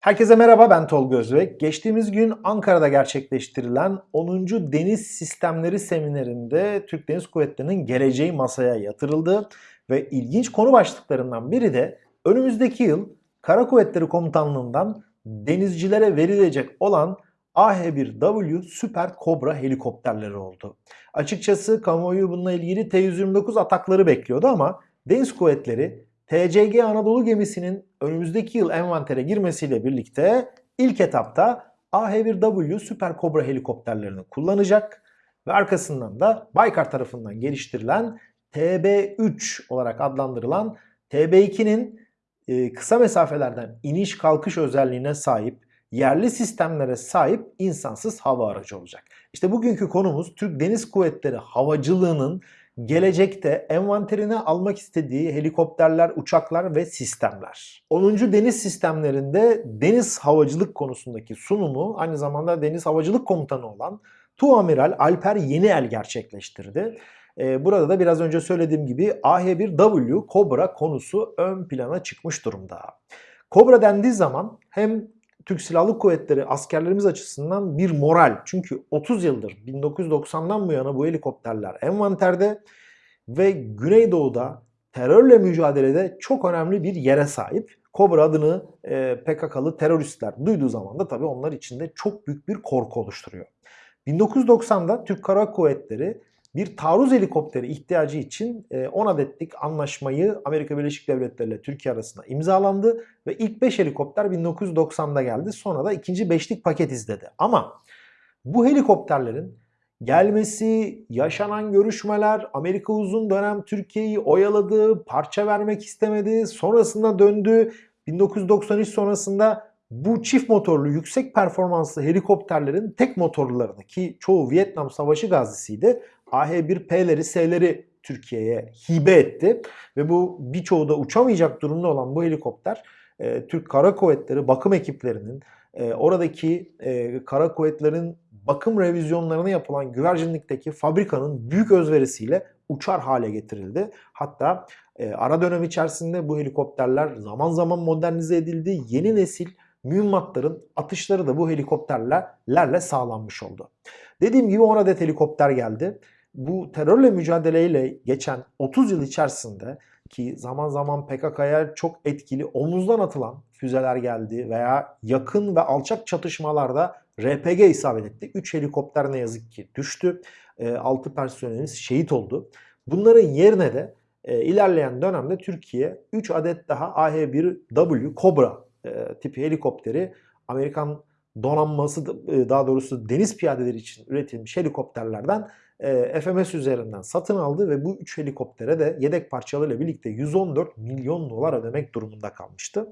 Herkese merhaba ben Tolga Özbek. Geçtiğimiz gün Ankara'da gerçekleştirilen 10. Deniz Sistemleri Seminerinde Türk Deniz Kuvvetleri'nin geleceği masaya yatırıldı ve ilginç konu başlıklarından biri de önümüzdeki yıl Kara Kuvvetleri Komutanlığı'ndan denizcilere verilecek olan AH-1W Süper Kobra helikopterleri oldu. Açıkçası kamuoyu bununla ilgili T-129 atakları bekliyordu ama Deniz Kuvvetleri TCG Anadolu gemisinin önümüzdeki yıl envantere girmesiyle birlikte ilk etapta AH-1W Süper Kobra helikopterlerini kullanacak ve arkasından da Baykar tarafından geliştirilen TB3 olarak adlandırılan TB2'nin e, kısa mesafelerden iniş kalkış özelliğine sahip yerli sistemlere sahip insansız hava aracı olacak. İşte bugünkü konumuz Türk Deniz Kuvvetleri havacılığının gelecekte envanterine almak istediği helikopterler, uçaklar ve sistemler. 10. Deniz Sistemlerinde deniz havacılık konusundaki sunumu aynı zamanda Deniz Havacılık Komutanı olan Tuamiral Alper Yeniel gerçekleştirdi. Ee, burada da biraz önce söylediğim gibi AH-1W Cobra konusu ön plana çıkmış durumda. Cobra dendiği zaman hem Türk Silahlı Kuvvetleri askerlerimiz açısından bir moral. Çünkü 30 yıldır 1990'dan bu yana bu helikopterler envanterde ve Güneydoğu'da terörle mücadelede çok önemli bir yere sahip. Kobra adını e, PKK'lı teröristler duyduğu zaman da tabii onlar içinde çok büyük bir korku oluşturuyor. 1990'da Türk Kara Kuvvetleri bir taarruz helikopteri ihtiyacı için 10 e, adetlik anlaşmayı Amerika Birleşik Devletleri ile Türkiye arasında imzalandı ve ilk 5 helikopter 1990'da geldi. Sonra da ikinci 5'lik paket izledi. Ama bu helikopterlerin gelmesi, yaşanan görüşmeler, Amerika uzun dönem Türkiye'yi oyaladı, parça vermek istemedi, sonrasında döndü. 1993 sonrasında bu çift motorlu yüksek performanslı helikopterlerin tek motorlarını ki çoğu Vietnam Savaşı gazisiydi AH-1P'leri, S'leri Türkiye'ye hibe etti. Ve bu birçoğu da uçamayacak durumda olan bu helikopter e, Türk Kara Kuvvetleri bakım ekiplerinin e, oradaki e, kara kuvvetlerin bakım revizyonlarına yapılan güvercinlikteki fabrikanın büyük özverisiyle uçar hale getirildi. Hatta e, ara dönem içerisinde bu helikopterler zaman zaman modernize edildi. Yeni nesil mühimmatların atışları da bu helikopterlerle sağlanmış oldu. Dediğim gibi 10 adet helikopter geldi bu terörle mücadeleyle geçen 30 yıl içerisinde ki zaman zaman PKK'ya çok etkili omuzdan atılan füzeler geldi veya yakın ve alçak çatışmalarda RPG isabet etti. 3 helikopter ne yazık ki düştü. 6 personelimiz şehit oldu. Bunların yerine de e, ilerleyen dönemde Türkiye 3 adet daha AH-1W Cobra e, tipi helikopteri Amerikan donanması e, daha doğrusu deniz piyadeleri için üretilmiş helikopterlerden e, FMS üzerinden satın aldı ve bu 3 helikoptere de yedek parçalarıyla birlikte 114 milyon dolar ödemek durumunda kalmıştı.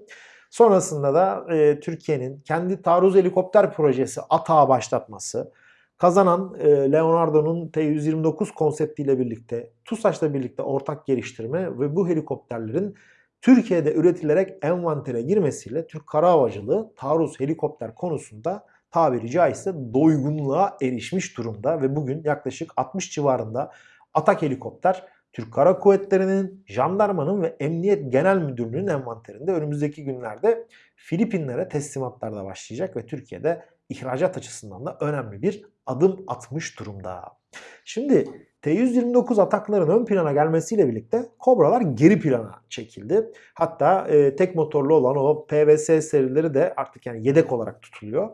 Sonrasında da e, Türkiye'nin kendi taarruz helikopter projesi ATAğı başlatması, kazanan e, Leonardo'nun T-129 konseptiyle birlikte TUSAŞ'la birlikte ortak geliştirme ve bu helikopterlerin Türkiye'de üretilerek envantere girmesiyle Türk Kara Havacılığı taarruz helikopter konusunda tabiri caizse doygunluğa erişmiş durumda ve bugün yaklaşık 60 civarında atak helikopter Türk Kara Kuvvetleri'nin, jandarmanın ve Emniyet Genel Müdürlüğü'nün envanterinde önümüzdeki günlerde Filipinlere teslimatlar da başlayacak ve Türkiye'de ihracat açısından da önemli bir adım atmış durumda. Şimdi T-129 atakların ön plana gelmesiyle birlikte Kobralar geri plana çekildi. Hatta e, tek motorlu olan o PVS serileri de artık yani yedek olarak tutuluyor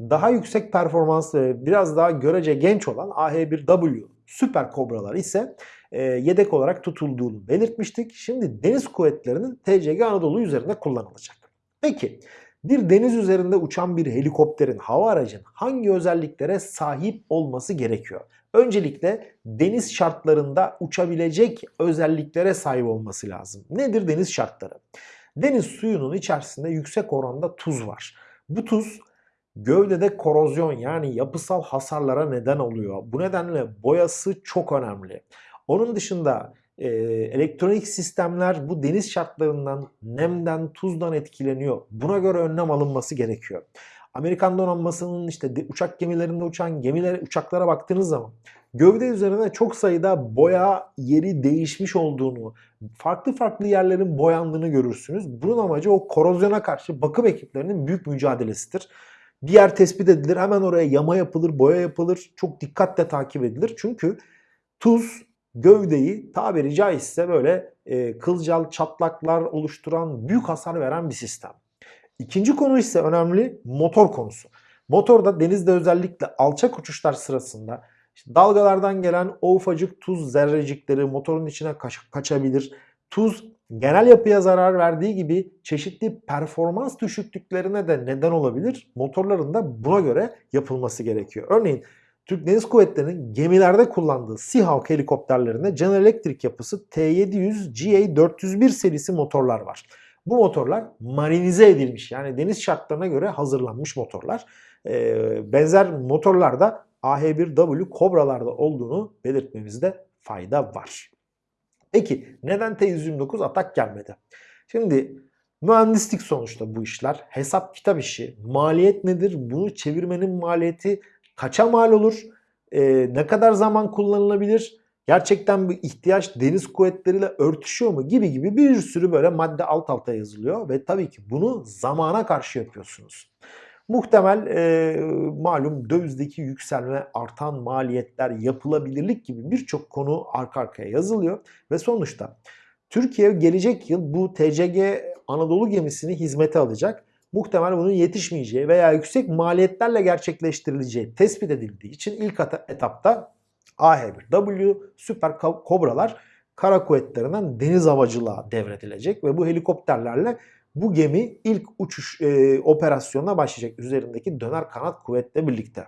daha yüksek performanslı ve biraz daha görece genç olan AH-1W Süper Kobralar ise e, yedek olarak tutulduğunu belirtmiştik. Şimdi deniz kuvvetlerinin TCG Anadolu üzerinde kullanılacak. Peki bir deniz üzerinde uçan bir helikopterin, hava aracın hangi özelliklere sahip olması gerekiyor? Öncelikle deniz şartlarında uçabilecek özelliklere sahip olması lazım. Nedir deniz şartları? Deniz suyunun içerisinde yüksek oranda tuz var. Bu tuz Gövdede korozyon yani yapısal hasarlara neden oluyor. Bu nedenle boyası çok önemli. Onun dışında e, elektronik sistemler bu deniz şartlarından, nemden, tuzdan etkileniyor. Buna göre önlem alınması gerekiyor. Amerikan donanmasının işte uçak gemilerinde uçan gemiler, uçaklara baktığınız zaman gövde üzerine çok sayıda boya yeri değişmiş olduğunu, farklı farklı yerlerin boyandığını görürsünüz. Bunun amacı o korozyona karşı bakım ekiplerinin büyük mücadelesidir. Bir yer tespit edilir, hemen oraya yama yapılır, boya yapılır, çok dikkatle takip edilir. Çünkü tuz gövdeyi tabiri caizse böyle e, kılcal çatlaklar oluşturan büyük hasar veren bir sistem. İkinci konu ise önemli motor konusu. Motorda denizde özellikle alçak uçuşlar sırasında işte dalgalardan gelen o ufacık tuz zerrecikleri motorun içine kaç kaçabilir. Tuz genel yapıya zarar verdiği gibi çeşitli performans düşüklüklerine de neden olabilir. Motorların da buna göre yapılması gerekiyor. Örneğin Türk Deniz Kuvvetleri'nin gemilerde kullandığı Seahawk helikopterlerinde General Electric yapısı T700 GA401 serisi motorlar var. Bu motorlar marinize edilmiş yani deniz şartlarına göre hazırlanmış motorlar. Ee, benzer motorlar da AH1W Cobra'larda olduğunu belirtmemizde fayda var. Peki neden T129 atak gelmedi? Şimdi mühendislik sonuçta bu işler. Hesap kitap işi. Maliyet nedir? Bunu çevirmenin maliyeti kaça mal olur? Ee, ne kadar zaman kullanılabilir? Gerçekten bu ihtiyaç deniz kuvvetleriyle örtüşüyor mu gibi gibi bir sürü böyle madde alt alta yazılıyor ve tabii ki bunu zamana karşı yapıyorsunuz. Muhtemel e, malum dövizdeki yükselme, artan maliyetler, yapılabilirlik gibi birçok konu arka arkaya yazılıyor ve sonuçta Türkiye gelecek yıl bu TCG Anadolu gemisini hizmete alacak. Muhtemel bunun yetişmeyeceği veya yüksek maliyetlerle gerçekleştirileceği tespit edildiği için ilk etapta AH-1W Süper Kobralar kara kuvvetlerinden deniz havacılığa devredilecek ve bu helikopterlerle bu gemi ilk uçuş e, operasyonuna başlayacak üzerindeki döner kanat kuvvetle birlikte.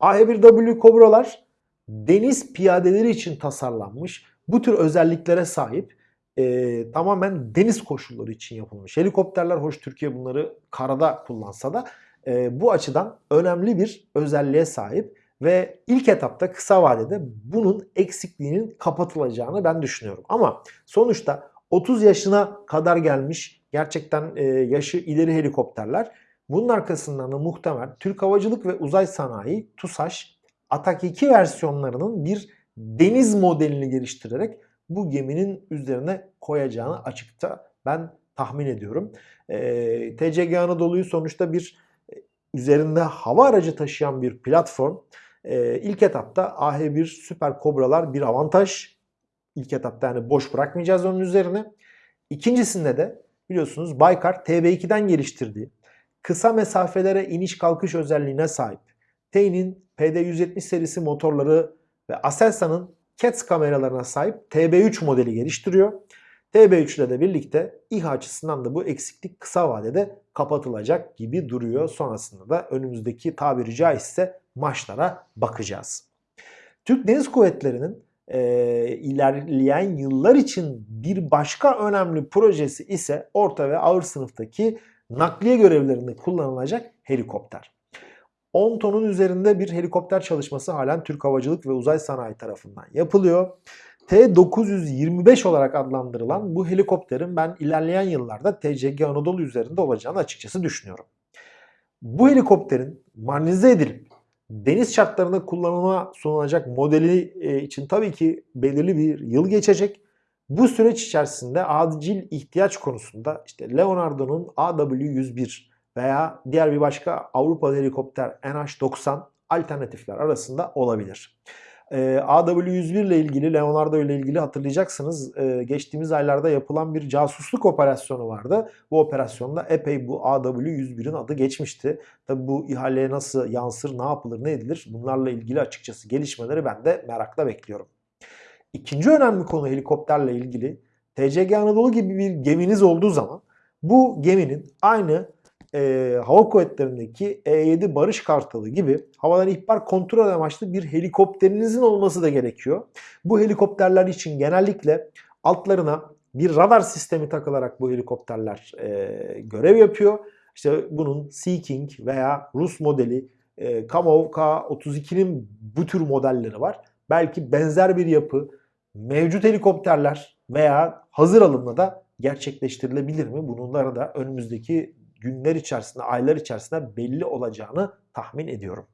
AH-1W Kobralar deniz piyadeleri için tasarlanmış bu tür özelliklere sahip e, tamamen deniz koşulları için yapılmış. Helikopterler hoş Türkiye bunları karada kullansa da e, bu açıdan önemli bir özelliğe sahip ve ilk etapta kısa vadede bunun eksikliğinin kapatılacağını ben düşünüyorum. Ama sonuçta 30 yaşına kadar gelmiş gerçekten e, yaşı ileri helikopterler. Bunun arkasından da muhtemel Türk Havacılık ve Uzay Sanayi TUSAŞ Atak 2 versiyonlarının bir deniz modelini geliştirerek bu geminin üzerine koyacağını açıkça ben tahmin ediyorum. E, TCG Anadolu'yu sonuçta bir e, üzerinde hava aracı taşıyan bir platform. E, ilk etapta AH1 Süper Kobralar bir avantaj. İlk etapta yani boş bırakmayacağız onun üzerine. İkincisinde de biliyorsunuz Baykar TB2'den geliştirdiği kısa mesafelere iniş kalkış özelliğine sahip T'nin PD170 serisi motorları ve Aselsan'ın CATS kameralarına sahip TB3 modeli geliştiriyor. TB3 ile de birlikte İHA açısından da bu eksiklik kısa vadede kapatılacak gibi duruyor. Sonrasında da önümüzdeki tabiri caizse maçlara bakacağız. Türk Deniz Kuvvetleri'nin e, ilerleyen yıllar için bir başka önemli projesi ise orta ve ağır sınıftaki nakliye görevlerinde kullanılacak helikopter. 10 tonun üzerinde bir helikopter çalışması halen Türk Havacılık ve Uzay Sanayi tarafından yapılıyor. T-925 olarak adlandırılan bu helikopterin ben ilerleyen yıllarda TCG Anadolu üzerinde olacağını açıkçası düşünüyorum. Bu helikopterin marnize edilip deniz şartlarında kullanıma sunulacak modeli e, için tabii ki belirli bir yıl geçecek. Bu süreç içerisinde acil ihtiyaç konusunda işte Leonardo'nun AW101 veya diğer bir başka Avrupa helikopter NH90 alternatifler arasında olabilir. E, AW101 ile ilgili, Leonardo ile ilgili hatırlayacaksınız e, geçtiğimiz aylarda yapılan bir casusluk operasyonu vardı. Bu operasyonda epey bu AW101'in adı geçmişti. Tabi bu ihaleye nasıl yansır, ne yapılır, ne edilir bunlarla ilgili açıkçası gelişmeleri ben de merakla bekliyorum. İkinci önemli konu helikopterle ilgili TCG Anadolu gibi bir geminiz olduğu zaman bu geminin aynı e, hava kuvvetlerindeki E-7 Barış Kartalı gibi havadan ihbar kontrol amaçlı bir helikopterinizin olması da gerekiyor. Bu helikopterler için genellikle altlarına bir radar sistemi takılarak bu helikopterler e, görev yapıyor. İşte bunun Sea King veya Rus modeli e, Kamov K-32'nin bu tür modelleri var. Belki benzer bir yapı mevcut helikopterler veya hazır alımla da gerçekleştirilebilir mi? Bunların da önümüzdeki günler içerisinde, aylar içerisinde belli olacağını tahmin ediyorum.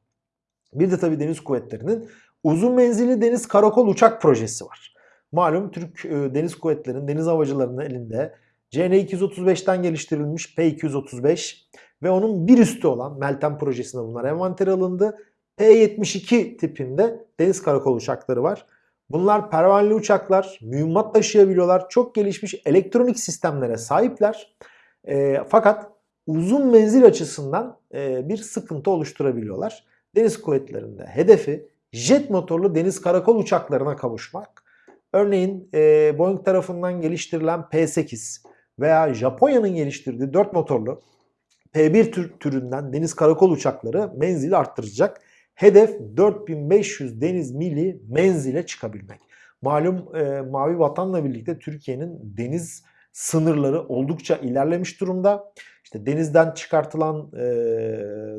Bir de tabii deniz kuvvetlerinin uzun menzilli deniz karakol uçak projesi var. Malum Türk e, Deniz Kuvvetleri'nin, deniz havacılarının elinde CN-235'ten geliştirilmiş P-235 ve onun bir üstü olan Meltem projesinde bunlar envantere alındı. P-72 tipinde deniz karakol uçakları var. Bunlar pervaneli uçaklar, mühimmat taşıyabiliyorlar. Çok gelişmiş elektronik sistemlere sahipler. E, fakat uzun menzil açısından e, bir sıkıntı oluşturabiliyorlar. Deniz kuvvetlerinde hedefi jet motorlu deniz karakol uçaklarına kavuşmak. Örneğin e, Boeing tarafından geliştirilen P-8 veya Japonya'nın geliştirdiği 4 motorlu P-1 tür, türünden deniz karakol uçakları menzili arttıracak. Hedef 4500 deniz mili menzile çıkabilmek. Malum e, Mavi Vatan'la birlikte Türkiye'nin deniz sınırları oldukça ilerlemiş durumda. İşte denizden çıkartılan e,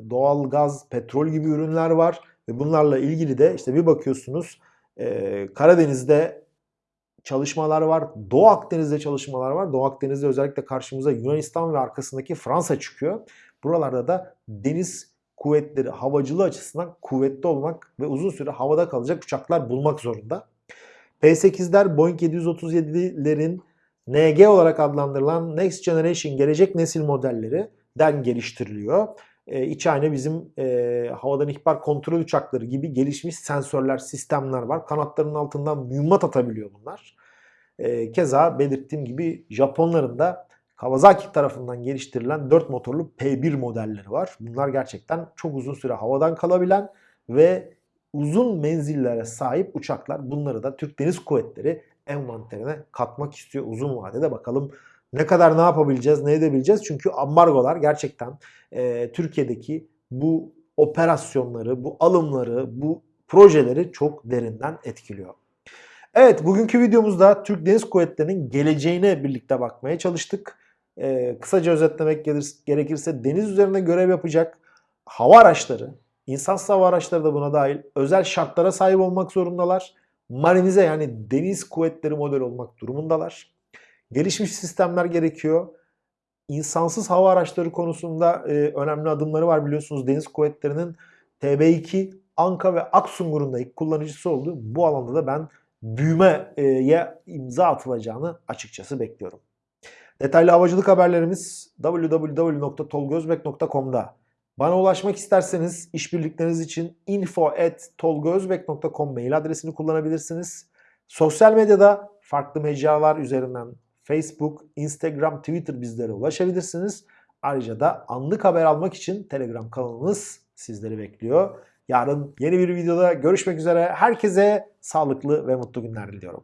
doğal gaz, petrol gibi ürünler var ve bunlarla ilgili de işte bir bakıyorsunuz e, Karadeniz'de çalışmalar var. Doğu Akdeniz'de çalışmalar var. Doğu Akdeniz'de özellikle karşımıza Yunanistan ve arkasındaki Fransa çıkıyor. Buralarda da deniz kuvvetleri havacılığı açısından kuvvetli olmak ve uzun süre havada kalacak uçaklar bulmak zorunda. P-8'ler Boeing 737'lerin NG olarak adlandırılan Next Generation gelecek nesil modelleri den geliştiriliyor. E, içi aynı bizim e, havadan ihbar kontrol uçakları gibi gelişmiş sensörler, sistemler var. Kanatlarının altından mühimmat atabiliyor bunlar. E, keza belirttiğim gibi Japonların da Kawasaki tarafından geliştirilen 4 motorlu P1 modelleri var. Bunlar gerçekten çok uzun süre havadan kalabilen ve uzun menzillere sahip uçaklar. Bunları da Türk Deniz Kuvvetleri envanterine katmak istiyor uzun vadede. Bakalım ne kadar ne yapabileceğiz, ne edebileceğiz? Çünkü ambargolar gerçekten e, Türkiye'deki bu operasyonları, bu alımları, bu projeleri çok derinden etkiliyor. Evet bugünkü videomuzda Türk Deniz Kuvvetleri'nin geleceğine birlikte bakmaya çalıştık. Ee, kısaca özetlemek gerekirse deniz üzerinde görev yapacak hava araçları, insansız hava araçları da buna dahil özel şartlara sahip olmak zorundalar. Marinize yani deniz kuvvetleri model olmak durumundalar. Gelişmiş sistemler gerekiyor. İnsansız hava araçları konusunda e, önemli adımları var biliyorsunuz. Deniz kuvvetlerinin TB2, Anka ve Aksungur'un da ilk kullanıcısı oldu. Bu alanda da ben büyümeye imza atılacağını açıkçası bekliyorum. Detaylı havacılık haberlerimiz www.tolgozbek.com'da. Bana ulaşmak isterseniz işbirlikleriniz için info@tolgozbek.com mail adresini kullanabilirsiniz. Sosyal medyada farklı mecralar üzerinden Facebook, Instagram, Twitter bizlere ulaşabilirsiniz. Ayrıca da anlık haber almak için Telegram kanalımız sizleri bekliyor. Yarın yeni bir videoda görüşmek üzere. Herkese sağlıklı ve mutlu günler diliyorum.